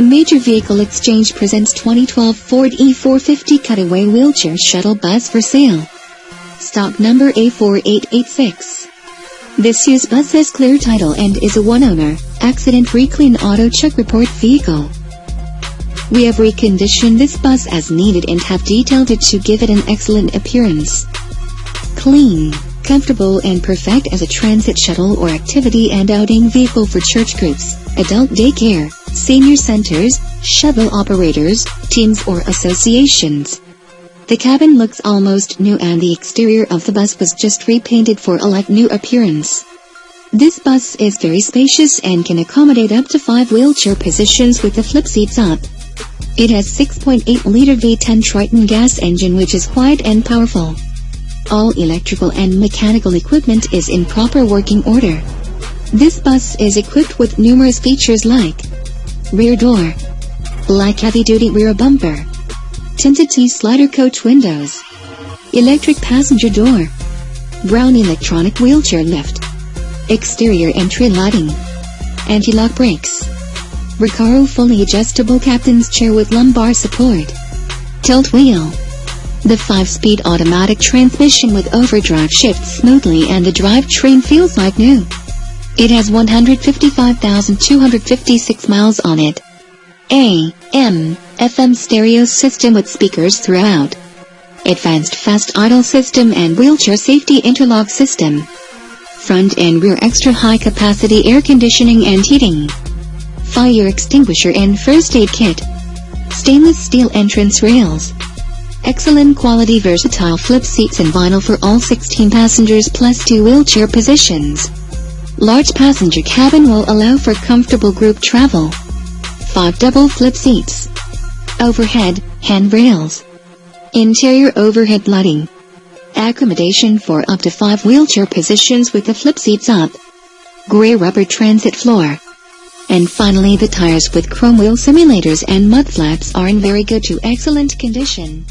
Major Vehicle Exchange presents 2012 Ford E450 Cutaway Wheelchair Shuttle Bus for sale. Stock number A4886. This used bus has clear title and is a one-owner, accident-free clean auto check report vehicle. We have reconditioned this bus as needed and have detailed it to give it an excellent appearance. Clean, comfortable and perfect as a transit shuttle or activity and outing vehicle for church groups, adult daycare, senior centers, shuttle operators, teams or associations. The cabin looks almost new and the exterior of the bus was just repainted for a like-new appearance. This bus is very spacious and can accommodate up to 5 wheelchair positions with the flip seats up. It has 6.8-liter V10 Triton gas engine which is quiet and powerful. All electrical and mechanical equipment is in proper working order. This bus is equipped with numerous features like rear door, black heavy-duty rear bumper, tinted T-slider coach windows, electric passenger door, Braun electronic wheelchair lift, exterior entry lighting, anti-lock brakes, Recaro fully adjustable captain's chair with lumbar support, tilt wheel, the 5-speed automatic transmission with overdrive shifts smoothly and the drivetrain feels like new. It has 155,256 miles on it. A, M, FM stereo system with speakers throughout. Advanced fast idle system and wheelchair safety interlock system. Front and rear extra high capacity air conditioning and heating. Fire extinguisher and first aid kit. Stainless steel entrance rails. Excellent quality versatile flip seats and vinyl for all 16 passengers plus two wheelchair positions. Large passenger cabin will allow for comfortable group travel. 5 double flip seats. Overhead, handrails. Interior overhead lighting. Accommodation for up to 5 wheelchair positions with the flip seats up. Gray rubber transit floor. And finally the tires with chrome wheel simulators and mud flaps are in very good to excellent condition.